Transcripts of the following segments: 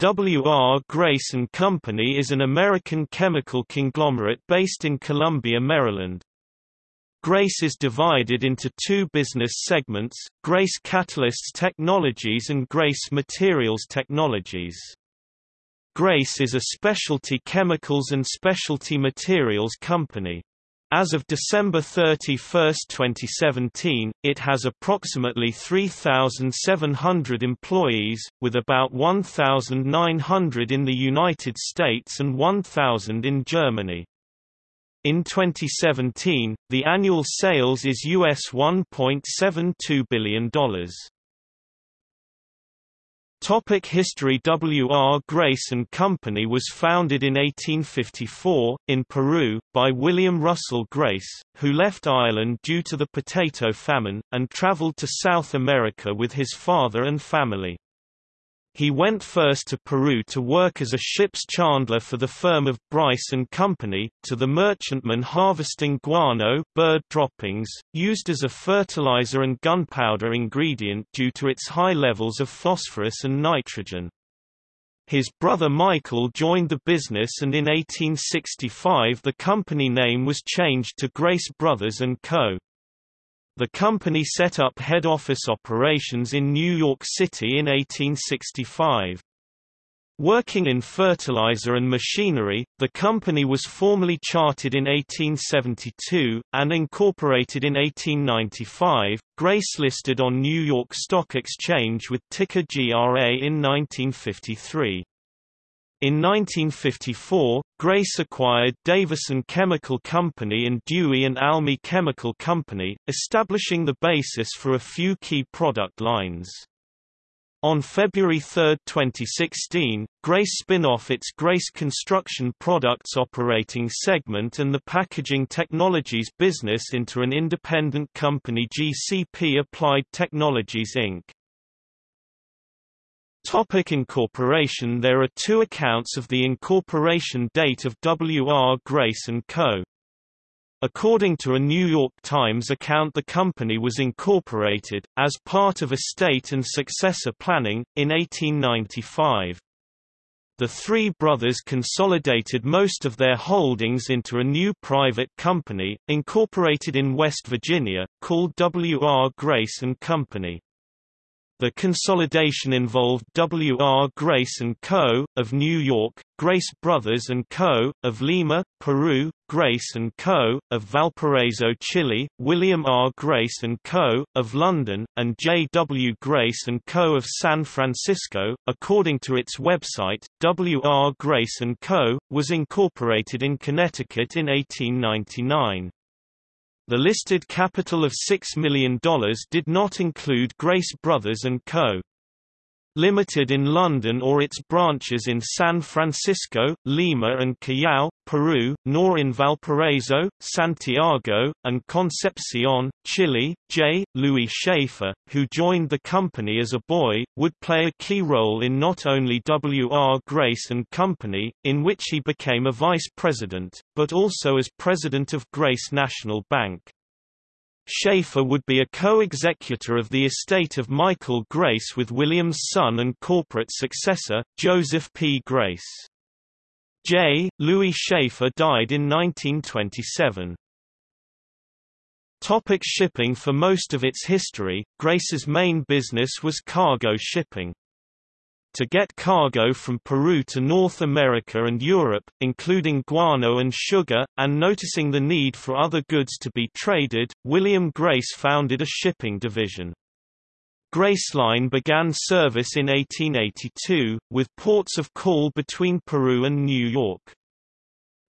W.R. Grace & Company is an American chemical conglomerate based in Columbia, Maryland. Grace is divided into two business segments, Grace Catalysts Technologies and Grace Materials Technologies. Grace is a specialty chemicals and specialty materials company. As of December 31, 2017, it has approximately 3,700 employees, with about 1,900 in the United States and 1,000 in Germany. In 2017, the annual sales is US $1.72 billion. Topic History W. R. Grace & Company was founded in 1854, in Peru, by William Russell Grace, who left Ireland due to the potato famine, and travelled to South America with his father and family. He went first to Peru to work as a ship's chandler for the firm of Bryce and Company, to the merchantman harvesting guano bird droppings, used as a fertilizer and gunpowder ingredient due to its high levels of phosphorus and nitrogen. His brother Michael joined the business and in 1865 the company name was changed to Grace Brothers & Co. The company set up head office operations in New York City in 1865. Working in fertilizer and machinery, the company was formally chartered in 1872, and incorporated in 1895. Grace listed on New York Stock Exchange with ticker GRA in 1953. In 1954, Grace acquired Davison Chemical Company and Dewey and Almy Chemical Company, establishing the basis for a few key product lines. On February 3, 2016, Grace spin off its Grace Construction Products operating segment and the Packaging Technologies business into an independent company GCP Applied Technologies Inc. Topic incorporation There are two accounts of the incorporation date of W. R. Grace & Co. According to a New York Times account the company was incorporated, as part of estate and successor planning, in 1895. The three brothers consolidated most of their holdings into a new private company, incorporated in West Virginia, called W. R. Grace & Company. The consolidation involved W. R. Grace & Co., of New York, Grace Brothers & Co., of Lima, Peru, Grace & Co., of Valparaiso, Chile, William R. Grace & Co., of London, and J. W. Grace & Co. of San Francisco. According to its website, W. R. Grace & Co. was incorporated in Connecticut in 1899. The listed capital of $6 million did not include Grace Brothers & Co. Limited in London or its branches in San Francisco, Lima and Callao, Peru, nor in Valparaiso, Santiago, and Concepcion, Chile. J. Louis Schaefer, who joined the company as a boy, would play a key role in not only W. R. Grace & Company, in which he became a vice president, but also as president of Grace National Bank. Schaefer would be a co-executor of the estate of Michael Grace with William's son and corporate successor, Joseph P. Grace. J. Louis Schaefer died in 1927. Topic shipping For most of its history, Grace's main business was cargo shipping to get cargo from Peru to North America and Europe, including guano and sugar, and noticing the need for other goods to be traded, William Grace founded a shipping division. Graceline began service in 1882, with ports of call between Peru and New York.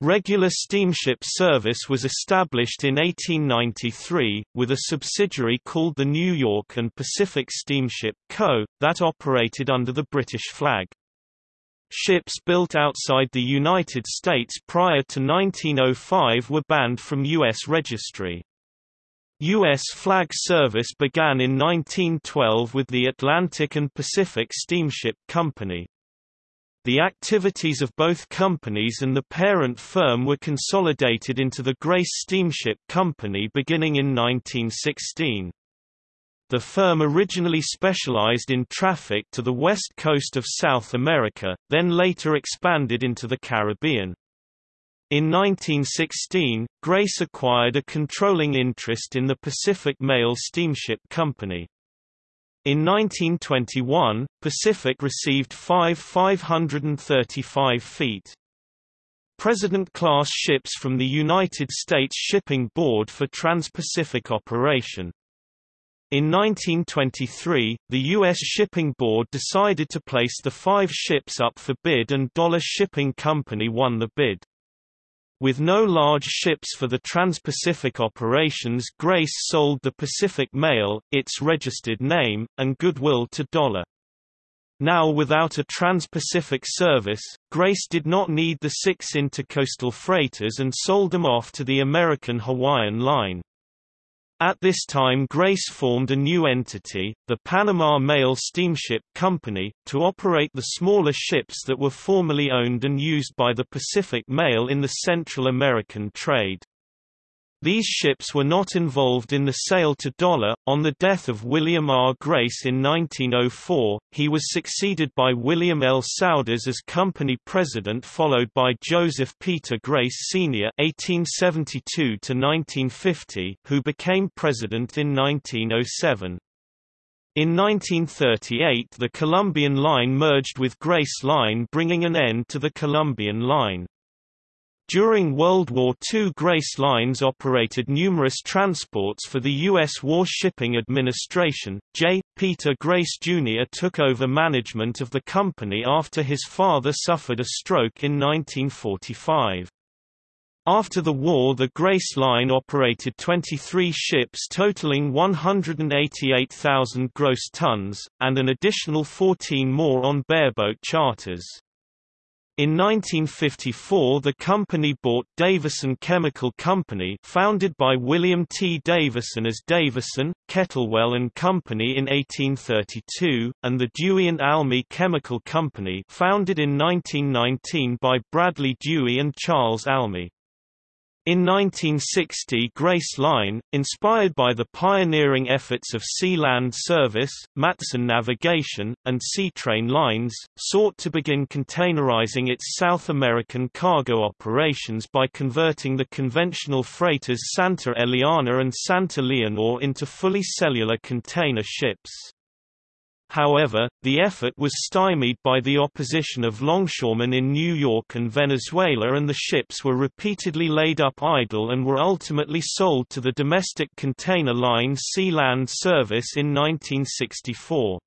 Regular steamship service was established in 1893, with a subsidiary called the New York and Pacific Steamship Co., that operated under the British flag. Ships built outside the United States prior to 1905 were banned from U.S. registry. U.S. flag service began in 1912 with the Atlantic and Pacific Steamship Company. The activities of both companies and the parent firm were consolidated into the Grace Steamship Company beginning in 1916. The firm originally specialized in traffic to the west coast of South America, then later expanded into the Caribbean. In 1916, Grace acquired a controlling interest in the Pacific Mail Steamship Company. In 1921, Pacific received five 535 feet. President-class ships from the United States Shipping Board for Trans-Pacific operation. In 1923, the U.S. Shipping Board decided to place the five ships up for bid and Dollar Shipping Company won the bid. With no large ships for the Trans-Pacific operations Grace sold the Pacific Mail, its registered name, and goodwill to Dollar. Now without a trans-Pacific service, Grace did not need the six intercoastal freighters and sold them off to the American Hawaiian Line. At this time Grace formed a new entity, the Panama Mail Steamship Company, to operate the smaller ships that were formerly owned and used by the Pacific Mail in the Central American trade. These ships were not involved in the sale to Dollar. On the death of William R. Grace in 1904, he was succeeded by William L. Souders as company president, followed by Joseph Peter Grace Sr. (1872–1950), who became president in 1907. In 1938 the Columbian Line merged with Grace Line bringing an end to the Columbian Line. During World War II Grace Lines operated numerous transports for the U.S. War Shipping Administration. J. Peter Grace Jr. took over management of the company after his father suffered a stroke in 1945. After the war the Grace Line operated 23 ships totaling 188,000 gross tons, and an additional 14 more on bareboat charters. In 1954 the company bought Davison Chemical Company founded by William T. Davison as Davison, Kettlewell and Company in 1832, and the Dewey and Almy Chemical Company founded in 1919 by Bradley Dewey and Charles Almy. In 1960 Grace Line, inspired by the pioneering efforts of Sea Land Service, Matson Navigation, and Seatrain Lines, sought to begin containerizing its South American cargo operations by converting the conventional freighters Santa Eliana and Santa Leonor into fully cellular container ships. However, the effort was stymied by the opposition of longshoremen in New York and Venezuela and the ships were repeatedly laid up idle and were ultimately sold to the domestic container line Sea Land Service in 1964.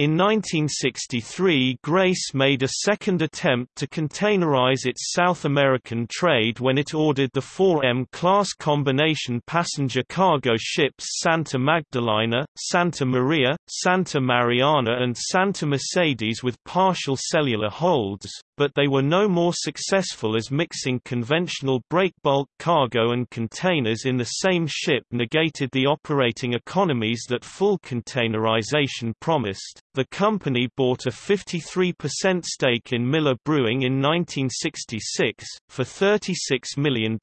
In 1963 Grace made a second attempt to containerize its South American trade when it ordered the 4M-class combination passenger cargo ships Santa Magdalena, Santa Maria, Santa Mariana and Santa Mercedes with partial cellular holds, but they were no more successful as mixing conventional breakbulk cargo and containers in the same ship negated the operating economies that full containerization promised. The company bought a 53% stake in Miller Brewing in 1966 for $36 million.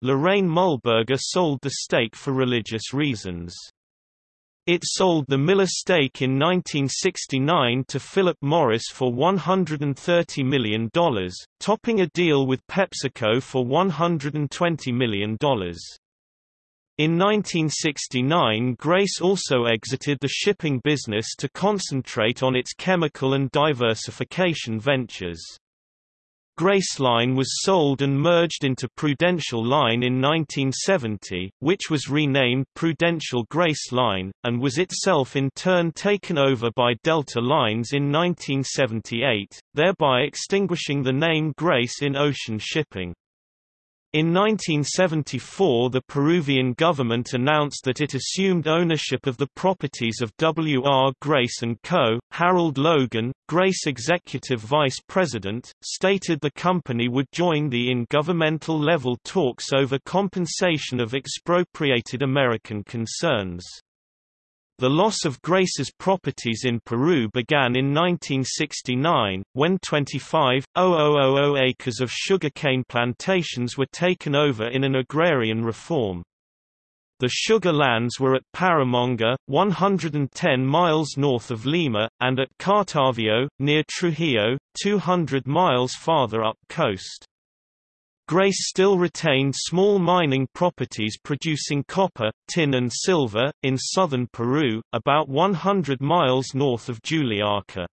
Lorraine Mulberger sold the stake for religious reasons. It sold the Miller stake in 1969 to Philip Morris for $130 million, topping a deal with PepsiCo for $120 million. In 1969 Grace also exited the shipping business to concentrate on its chemical and diversification ventures. Grace Line was sold and merged into Prudential Line in 1970, which was renamed Prudential Grace Line, and was itself in turn taken over by Delta Lines in 1978, thereby extinguishing the name Grace in ocean shipping. In 1974 the Peruvian government announced that it assumed ownership of the properties of W. R. Grace & Co. Harold Logan, Grace executive vice president, stated the company would join the in governmental level talks over compensation of expropriated American concerns. The loss of Grace's properties in Peru began in 1969, when 25,000 acres of sugarcane plantations were taken over in an agrarian reform. The sugar lands were at Paramonga, 110 miles north of Lima, and at Cartavio, near Trujillo, 200 miles farther up coast. Grace still retained small mining properties producing copper, tin and silver, in southern Peru, about 100 miles north of Juliaca.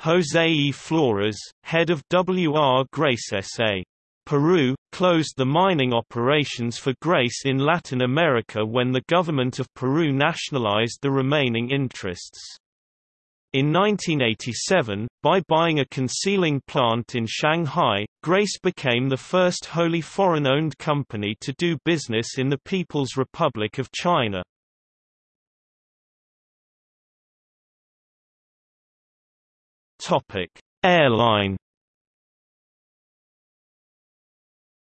José E. Flores, head of W.R. Grace S.A. Peru, closed the mining operations for Grace in Latin America when the government of Peru nationalized the remaining interests. In 1987, by buying a concealing plant in Shanghai, Grace became the first wholly foreign-owned company to do business in the People's Republic of China. Topic: Airline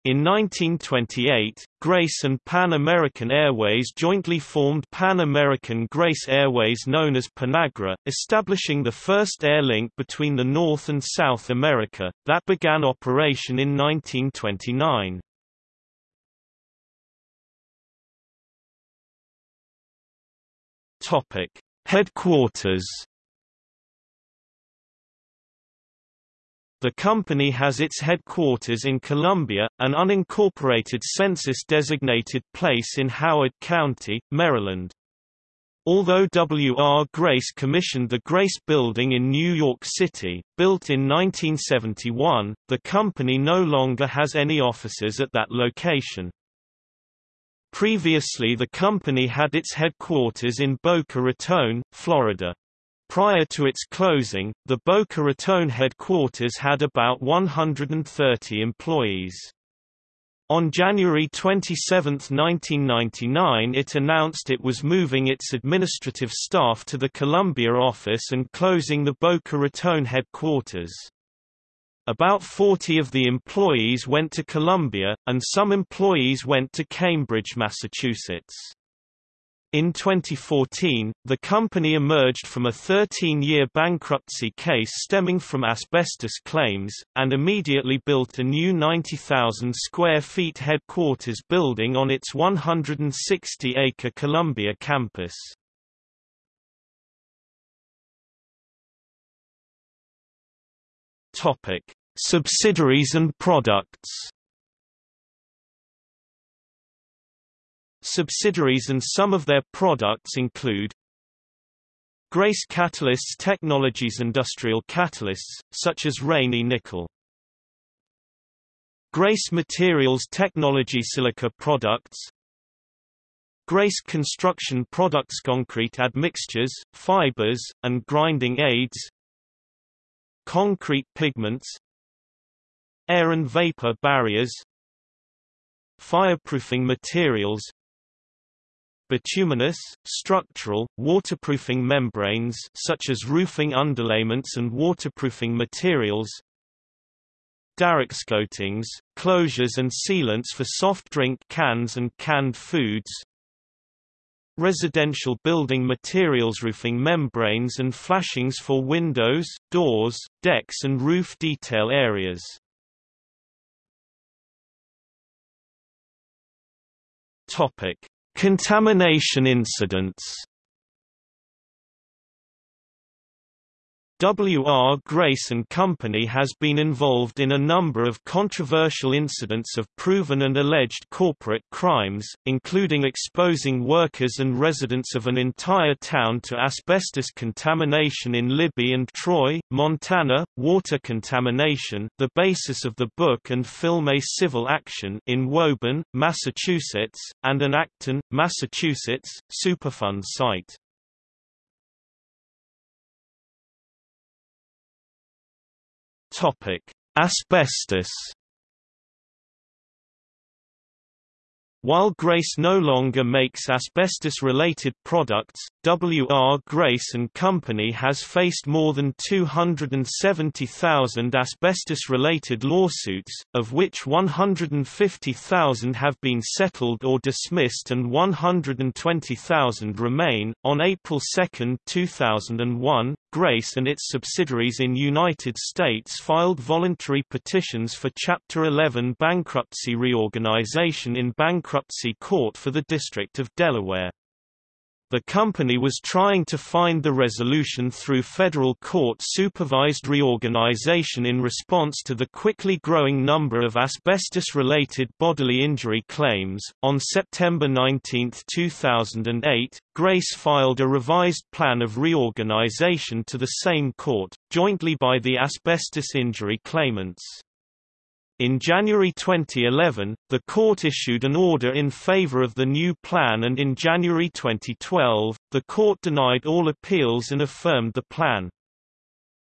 In 1928, Grace and Pan American Airways jointly formed Pan American Grace Airways known as Panagra, establishing the first air link between the North and South America, that began operation in 1929. Headquarters The company has its headquarters in Columbia, an unincorporated census-designated place in Howard County, Maryland. Although W. R. Grace commissioned the Grace Building in New York City, built in 1971, the company no longer has any offices at that location. Previously the company had its headquarters in Boca Raton, Florida. Prior to its closing, the Boca Raton headquarters had about 130 employees. On January 27, 1999 it announced it was moving its administrative staff to the Columbia office and closing the Boca Raton headquarters. About 40 of the employees went to Columbia, and some employees went to Cambridge, Massachusetts. In 2014, the company emerged from a 13-year bankruptcy case stemming from asbestos claims, and immediately built a new 90,000 square feet headquarters building on its 160-acre Columbia campus. Subsidiaries and products Subsidiaries and some of their products include Grace Catalysts Technologies Industrial catalysts, such as Raney nickel. Grace Materials Technology Silica products. Grace Construction Products Concrete admixtures, fibers, and grinding aids. Concrete pigments. Air and vapor barriers. Fireproofing materials bituminous, structural, waterproofing membranes such as roofing underlayments and waterproofing materials Darex coatings, closures and sealants for soft drink cans and canned foods residential building materials roofing membranes and flashings for windows, doors, decks and roof detail areas. Topic Contamination incidents W.R. Grace & Company has been involved in a number of controversial incidents of proven and alleged corporate crimes, including exposing workers and residents of an entire town to asbestos contamination in Libby and Troy, Montana, water contamination the basis of the book and film A Civil Action in Woburn, Massachusetts, and an Acton, Massachusetts, Superfund site. Topic: Asbestos While Grace no longer makes asbestos-related products, W.R. Grace & Company has faced more than 270,000 asbestos-related lawsuits, of which 150,000 have been settled or dismissed and 120,000 remain. On April 2, 2001, Grace and its subsidiaries in United States filed voluntary petitions for Chapter 11 bankruptcy reorganization in bankruptcy court for the District of Delaware. The company was trying to find the resolution through federal court-supervised reorganization in response to the quickly growing number of asbestos-related bodily injury claims. On September 19, 2008, Grace filed a revised plan of reorganization to the same court, jointly by the asbestos injury claimants. In January 2011, the court issued an order in favor of the new plan and in January 2012, the court denied all appeals and affirmed the plan.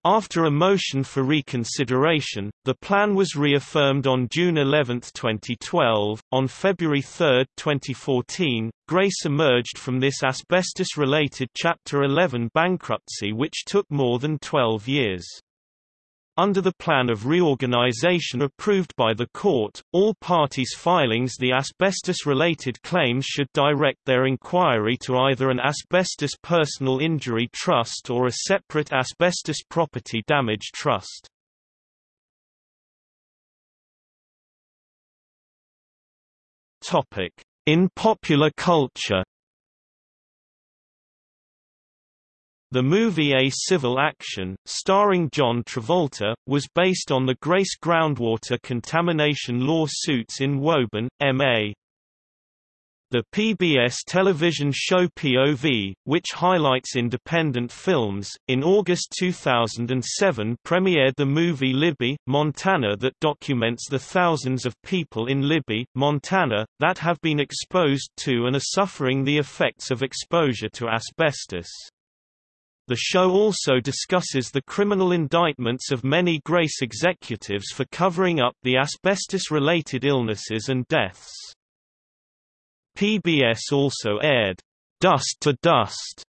After a motion for reconsideration, the plan was reaffirmed on June 11, 2012. On February 3, 2014, Grace emerged from this asbestos related Chapter 11 bankruptcy, which took more than 12 years. Under the plan of reorganization approved by the court, all parties filings the asbestos-related claims should direct their inquiry to either an asbestos personal injury trust or a separate asbestos property damage trust. In popular culture The movie A Civil Action, starring John Travolta, was based on the Grace groundwater contamination lawsuits in Woburn, MA. The PBS television show POV, which highlights independent films, in August 2007 premiered the movie Libby, Montana that documents the thousands of people in Libby, Montana, that have been exposed to and are suffering the effects of exposure to asbestos. The show also discusses the criminal indictments of many Grace executives for covering up the asbestos-related illnesses and deaths. PBS also aired, "'Dust to Dust'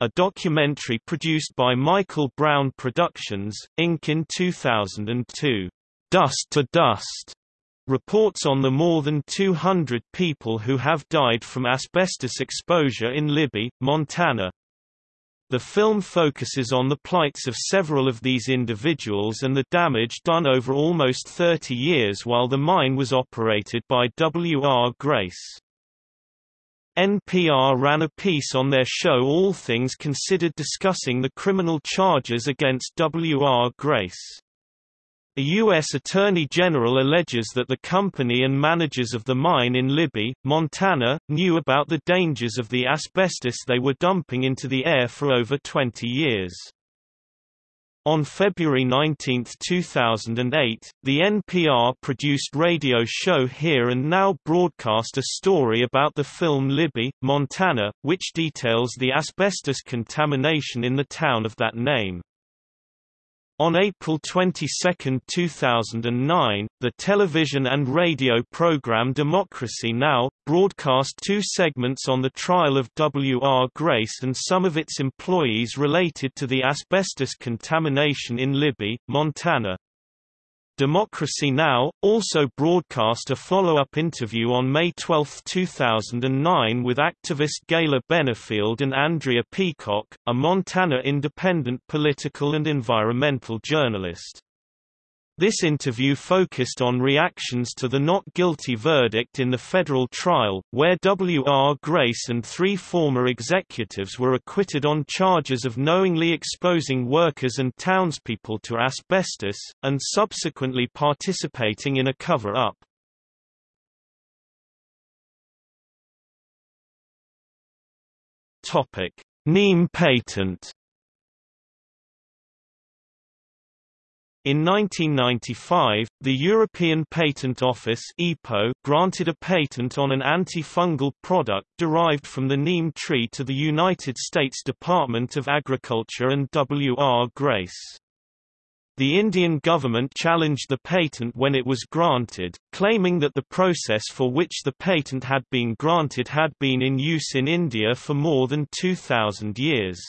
a documentary produced by Michael Brown Productions, Inc. in 2002. "'Dust to Dust' reports on the more than 200 people who have died from asbestos exposure in Libby, Montana. The film focuses on the plights of several of these individuals and the damage done over almost 30 years while the mine was operated by W. R. Grace. NPR ran a piece on their show All Things Considered discussing the criminal charges against W. R. Grace. A U.S. Attorney General alleges that the company and managers of the mine in Libby, Montana, knew about the dangers of the asbestos they were dumping into the air for over 20 years. On February 19, 2008, the NPR-produced radio show Here and Now broadcast a story about the film Libby, Montana, which details the asbestos contamination in the town of that name. On April 22, 2009, the television and radio program Democracy Now! broadcast two segments on the trial of W. R. Grace and some of its employees related to the asbestos contamination in Libby, Montana. Democracy Now! also broadcast a follow-up interview on May 12, 2009 with activist Gayla Benefield and Andrea Peacock, a Montana independent political and environmental journalist. This interview focused on reactions to the not guilty verdict in the federal trial, where W. R. Grace and three former executives were acquitted on charges of knowingly exposing workers and townspeople to asbestos, and subsequently participating in a cover-up. Neem patent In 1995, the European Patent Office EPO granted a patent on an antifungal product derived from the neem tree to the United States Department of Agriculture and W. R. Grace. The Indian government challenged the patent when it was granted, claiming that the process for which the patent had been granted had been in use in India for more than 2,000 years.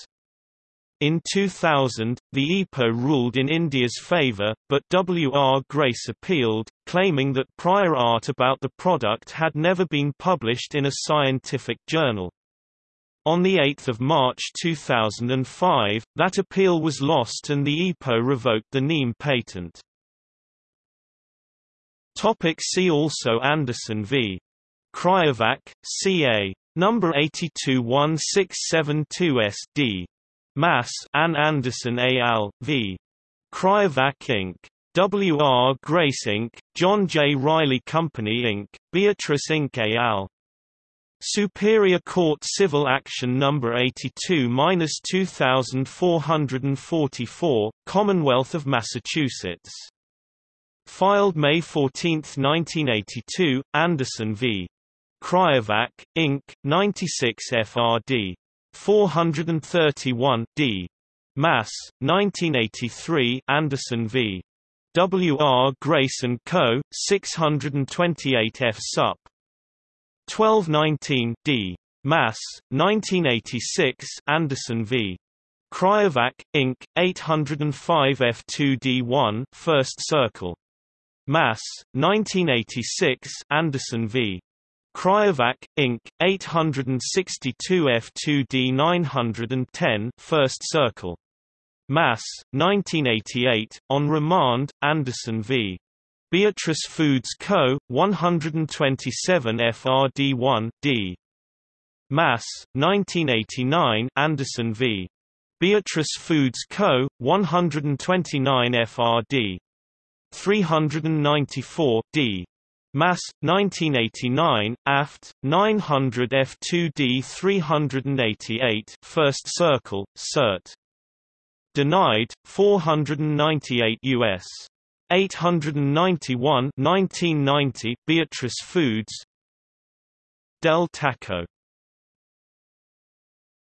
In 2000, the EPO ruled in India's favour, but W. R. Grace appealed, claiming that prior art about the product had never been published in a scientific journal. On 8 March 2005, that appeal was lost and the EPO revoked the neem patent. Topic see also Anderson v. Cryovac, CA. Number 821672SD. Mass. Ann Anderson al. v. Cryovac Inc. W. R. Grace Inc., John J. Riley Company Inc., Beatrice Inc. Al. Superior Court Civil Action No. 82-2444, Commonwealth of Massachusetts. Filed May 14, 1982, Anderson v. Cryovac, Inc., 96 FRD. 431 D. Mass, 1983 Anderson v. W. R. Grace & Co., 628 F. Sup. 1219 D. Mass, 1986 Anderson v. Cryovac, Inc., 805 F2D1 First Circuit. Mass, 1986 Anderson v. Cryovac, Inc., 862 F2D 910 First Circuit. Mass, 1988, on remand, Anderson v. Beatrice Foods Co., 127 FRD1, D. Mass, 1989 Anderson v. Beatrice Foods Co., 129 FRD. 394, D. Mass, 1989, aft, 900 F2D 388 First Circuit, Cert. Denied, 498 U.S. 891 1990, Beatrice Foods Del Taco